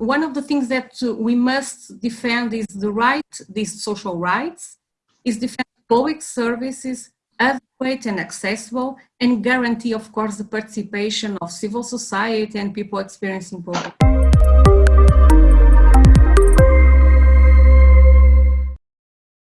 one of the things that uh, we must defend is the right, these social rights, is defend public services, adequate and accessible, and guarantee, of course, the participation of civil society and people experiencing poverty.